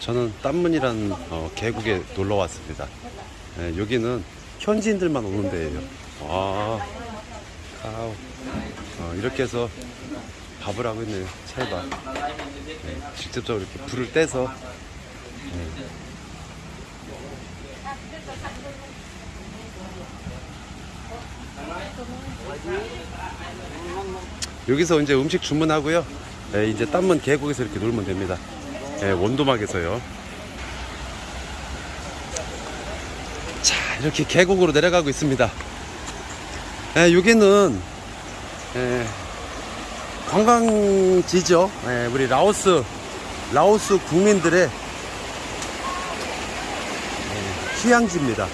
저는 땀문이라는 어, 계곡에 놀러 왔습니다. 예, 여기는 현지인들만 오는 데예요. 와, 카우. 어, 이렇게 해서 밥을 하고 있네요. 찰밥. 예, 직접적으로 이렇게 불을 떼서. 예. 여기서 이제 음식 주문하고요. 예, 이제 땀문 계곡에서 이렇게 놀면 됩니다. 예, 원도막에서요. 자, 이렇게 계곡으로 내려가고 있습니다. 예, 여기는 예, 관광지죠. 예, 우리 라오스 라오스 국민들의 예, 휴양지입니다.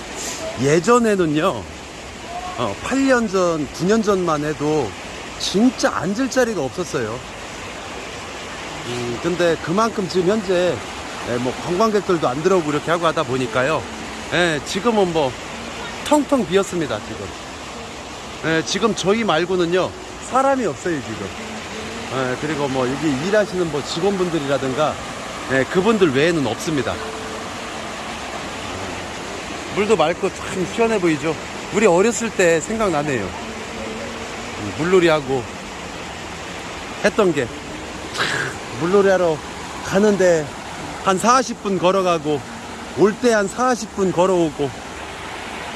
예전에는요, 어, 8년 전, 9년 전만 해도 진짜 앉을 자리가 없었어요. 음, 근데 그만큼 지금 현재 예, 뭐 관광객들도 안 들어오고 이렇게 하고 하다 보니까요. 예, 지금은 뭐 텅텅 비었습니다. 지금. 예, 지금 저희 말고는요 사람이 없어요 지금. 예, 그리고 뭐 여기 일하시는 뭐 직원분들이라든가 예, 그분들 외에는 없습니다. 물도 맑고 참 시원해 보이죠. 우리 어렸을 때 생각나네요. 음, 물놀이 하고 했던 게 물놀이 하러 가는데 한 40분 걸어가고 올 때 한 40분 걸어오고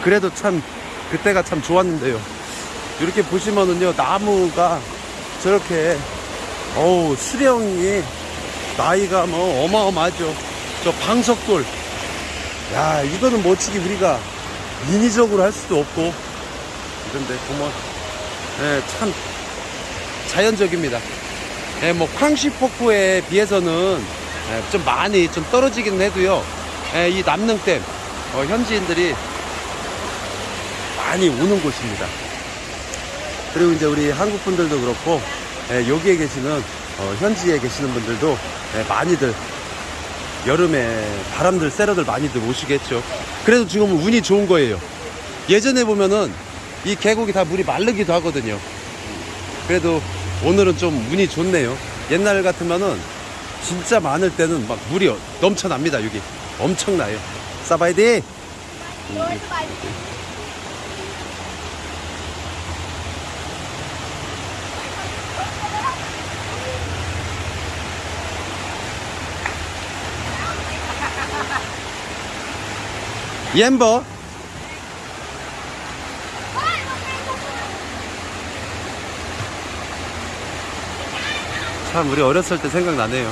그래도 참 그때가 참 좋았는데요. 이렇게 보시면은요 나무가 저렇게 어우 수령이 나이가 뭐 어마어마하죠. 저 방석돌 야 이거는 뭐치기 우리가 인위적으로 할 수도 없고 이런데 보면 예, 참 자연적입니다. 예, 뭐 쾅시포크에 비해서는 예, 좀 많이 좀 떨어지긴 해도요. 예, 이 남능댐 어, 현지인들이 많이 오는 곳입니다. 그리고 이제 우리 한국 분들도 그렇고 예, 여기에 계시는 어, 현지에 계시는 분들도 예, 많이들 여름에 바람들 쐬러들 많이들 오시겠죠. 그래도 지금은 운이 좋은 거예요. 예전에 보면은 이 계곡이 다 물이 마르기도 하거든요. 그래도 오늘은 좀 운이 좋네요. 옛날 같으면은 진짜 많을 때는 막 물이 넘쳐납니다. 여기 엄청나요. 사바이디. 옌버. 참 우리 어렸을 때 생각나네요.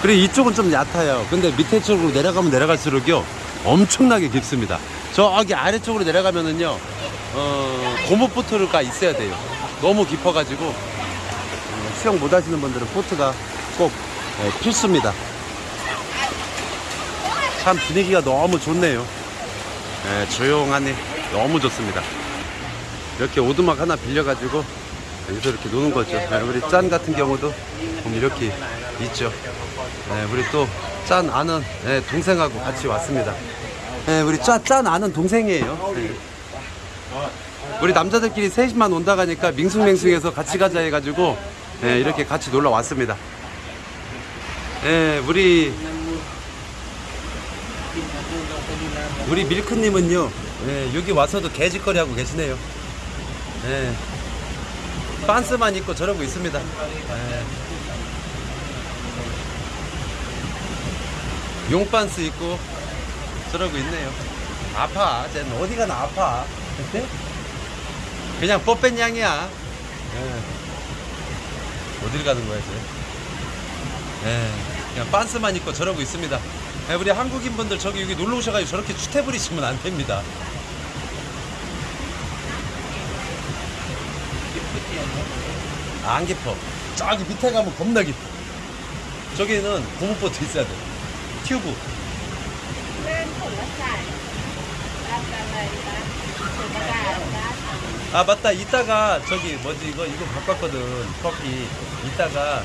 그리고 이쪽은 좀 얕아요. 근데 밑에 쪽으로 내려가면 내려갈수록요 엄청나게 깊습니다. 저기 아래쪽으로 내려가면은요 어, 고무보트가 있어야 돼요. 너무 깊어가지고 어, 수영 못하시는 분들은 보트가 꼭 예, 필수입니다. 참 분위기가 너무 좋네요. 예, 조용하네. 너무 좋습니다. 이렇게 오두막 하나 빌려가지고 여기서 이렇게 노는 거죠. 예, 우리 짠 같은 경우도 이렇게 있죠. 네, 우리 또 짠 아는 네, 동생하고 같이 왔습니다. 네, 우리 짠, 짠 아는 동생이에요. 네. 우리 남자들끼리 셋이만 온다 가니까 밍숭맹숭해서 같이 가자 해가지고 네, 이렇게 같이 놀러 왔습니다. 네, 우리 우리 밀크님은요 네, 여기 와서도 개짓거리 하고 계시네요. 네, 빤스만 입고 저러고 있습니다. 네. 용반스 입고 저러고 있네요. 아파. 쟤는 어디 가나 아파. 그냥 뽀뺀 양이야. 예. 어딜 가는 거야, 쟤? 예. 그냥 반스만 입고 저러고 있습니다. 예, 우리 한국인 분들 저기 여기 놀러 오셔가지고 저렇게 추태 부리시면 안 됩니다. 아, 안 깊어. 저기 밑에 가면 겁나 깊어. 저기는 고무보트 있어야 돼. 튜브. 아 맞다. 이따가 저기 뭐지? 이거 이거 바꿨거든. 커피. 이따가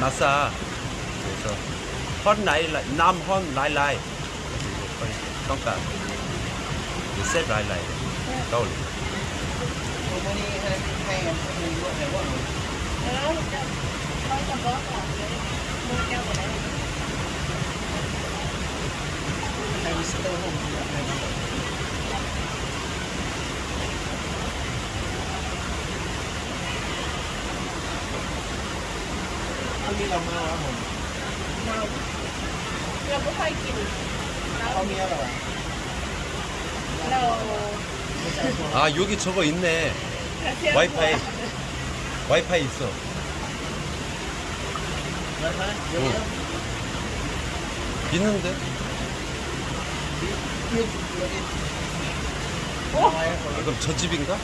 마사. 그래서 헌 라일라이 남헌 라일라이. 그러니까 셋 라일라이 떠올리 어? 아 여기 저거 있네 와이파이 와이파이 있어 와이파이? 응. 있는데? 어? 아, 그럼 저 집인가?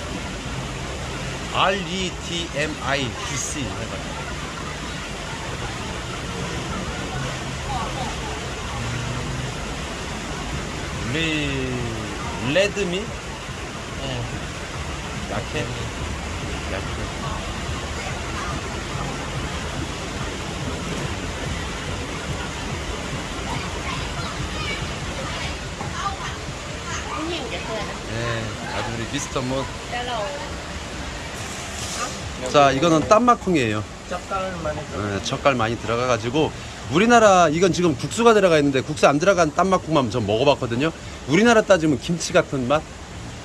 R E T M I D C 해가지고. 레 레드미? 예. 약해? 약해. 네, 아주 우리 미스터 뭐. 못. 자, 이거는 땀마콩이에요. 젓갈 많이 들어가. 네, 젓갈 많이 들어가가지고 우리나라 이건 지금 국수가 들어가 있는데 국수 안 들어간 땀마콩만 전 먹어봤거든요. 우리나라 따지면 김치 같은 맛?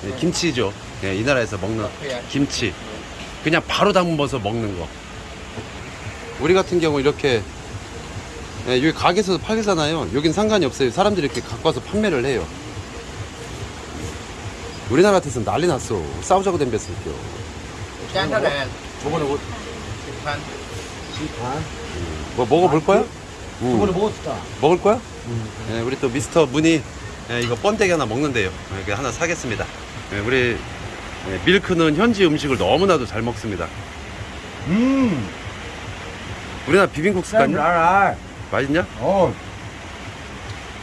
네, 네. 김치죠. 네, 이 나라에서 먹는 김치. 네. 그냥 바로 담아서 먹는 거. 우리 같은 경우 이렇게 네, 여기 가게에서 팔잖아요 여긴 상관이 없어요 사람들이 이렇게 갖고 와서 판매를 해요 우리나라 같아서 난리 났어. 싸우자고 댐볐을게요 짠하네. 저번에 뭐 시판. 시판? 음. 뭐 먹어볼 아, 거야? 응. 저번에 먹었다. 먹을 거야? 응. 네, 우리 또 미스터 문이 네, 이거 번데기 하나 먹는데요. 이렇게 하나 사겠습니다. 네, 우리 밀크는 현지 음식을 너무나도 잘 먹습니다. 음. 우리나라 비빔국수 같냐? 맛있냐? 어.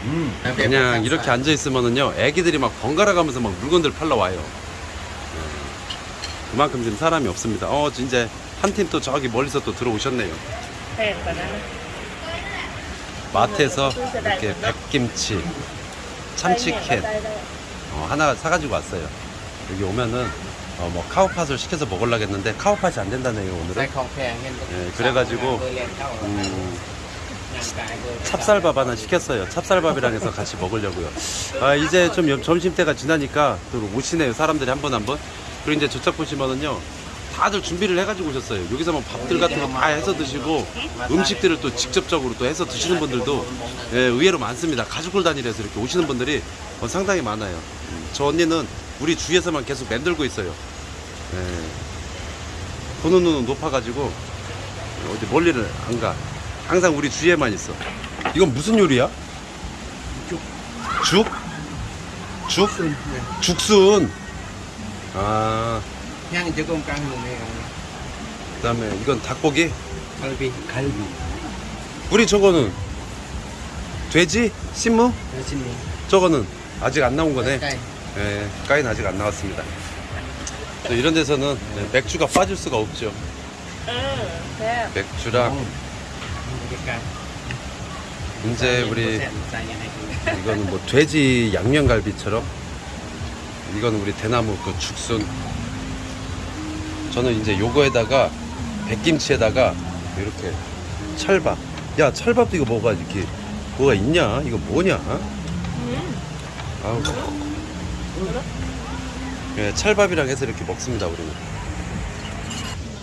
음, 그냥 이렇게 앉아 있으면은요 애기들이 막 번갈아 가면서 막 물건들 팔러 와요. 네. 그만큼 지금 사람이 없습니다. 어 이제 한 팀 또 저기 멀리서 또 들어오셨네요. 마트에서 이렇게 백김치 참치캔 어, 하나 사가지고 왔어요. 여기 오면은 어, 뭐 카우팟을 시켜서 먹으려고 했는데 카우팟이 안 된다네요 오늘은. 네, 네 그래가지고 음, 찹쌀밥 하나 시켰어요. 찹쌀밥이랑 해서 같이 먹으려고요. 아, 이제 좀 염- 점심때가 지나니까 또 오시네요 사람들이 한 번 한 번. 그리고 이제 저쪽 보시면은요 다들 준비를 해가지고 오셨어요. 여기서 뭐 밥들 같은 거 다 해서 드시고 음식들을 또 직접적으로 또 해서 드시는 분들도 예, 의외로 많습니다. 가족들 단위로해서 이렇게 오시는 분들이 어, 상당히 많아요. 음, 저 언니는 우리 주위에서만 계속 맴돌고 있어요. 예. 보는 눈은 높아가지고 어디 멀리를 안 가. 항상 우리 주위에만 있어 이건 무슨 요리야? 죽? 죽? 죽순, 네. 죽순 아 그냥 조금 까는 거네요 그 다음에 이건 닭고기? 갈비 갈비 우리 저거는 돼지? 신무? 네, 신무 저거는 아직 안 나온 거네 까인 네, 까인 아직 안 나왔습니다 이런 데서는 네, 맥주가 빠질 수가 없죠 네. 맥주랑 음. 그러니까. 이제 우리 뭐 이거는 뭐 돼지 양념갈비처럼? 이거는 우리 대나무 그 죽순. 저는 이제 요거에다가 백김치에다가 이렇게 찰밥. 야 찰밥도 이거 뭐가 이렇게 뭐가 있냐? 이거 뭐냐? 음. 아우. 예, 찰밥이랑 해서 이렇게 먹습니다 우리는.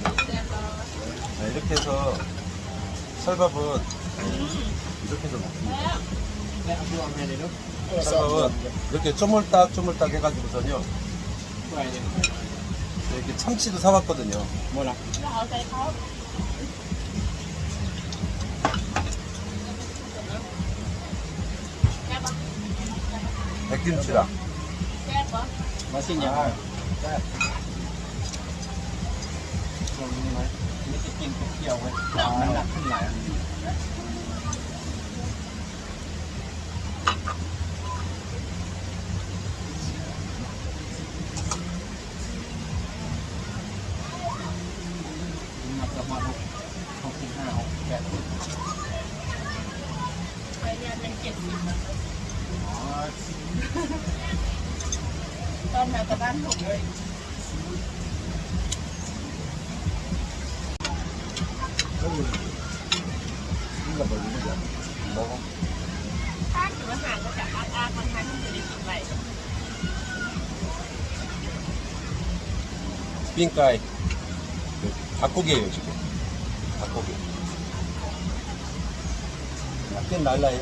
자, 이렇게 해서 설밥은 이렇게 해서 먹습니다. 설밥은 이렇게 쪼물딱 쪼물딱 해가지고서요. 이렇게 참치도 사왔거든요. 뭐라? 백김치랑 맛있냐? 아, กินทุกเกี่ยวเลยน้ำหนักขึ้นหลายตอนมากับบ้านผมเลย là bởi vì nó Đó không? Khác cửa hàng có cả ăn ăn, còn hàng không thể đi kịp vậy Pinkai 닭고기예요 지금 닭고기 약간 날라요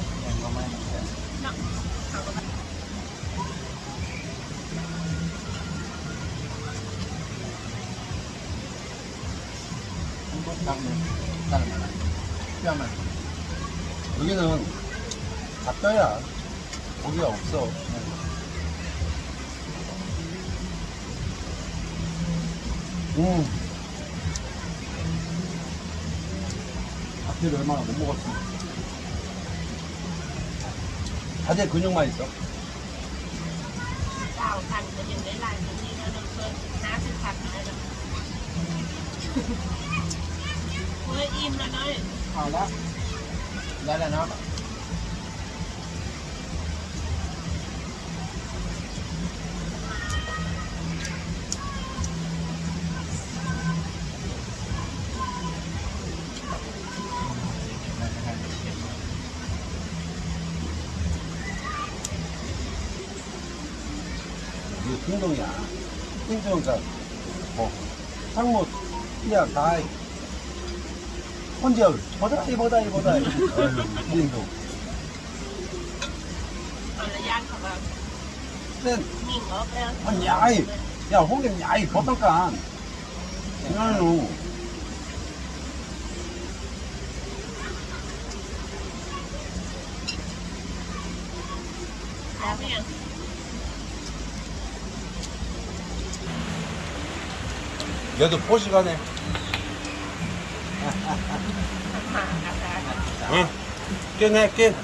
한번 닦네 닦네 뼈만 여기는 닭뼈야 고기가 없어. 음 닭뼈를 얼마나 못 먹었어. 다들 근육만 있어? เก้ đây là nó 유통동이야. 인정장, 뭐, 항모, 이야, 다이. 혼자 보다 이 보다 이 보다 이 링도 nên mình nhảy giờ hôn đêm nhảy có tao cả nó nụ 얘도 포식하네 ออกแล้ว 아, 야이, 야, 홍님, 야이, 버터간. 이거는, แล้วเนี่ย 얘도 포시가네. ห่างอาการ 응. 깨네, 깨.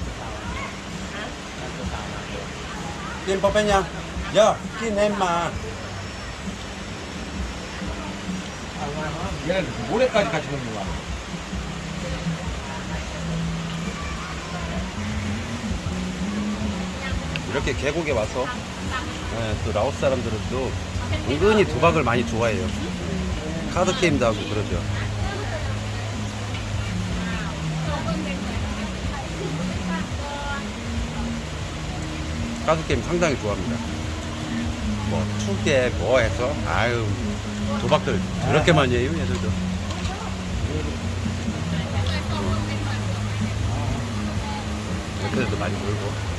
깨, 빠빼냐. 야, 깨, 낸마. 얘는 모레까지 같이 먹는 거야. 이렇게 계곡에 와서, 예, 또 라오스 사람들은 또 은근히 도박을 많이 좋아해요. 카드 게임도 하고 그러죠. 가수 게임 상당히 좋아합니다. 뭐 축제 뭐 해서 아유 도박들 그렇게 많이 해요 얘들도. 음. 그래도 많이 놀고.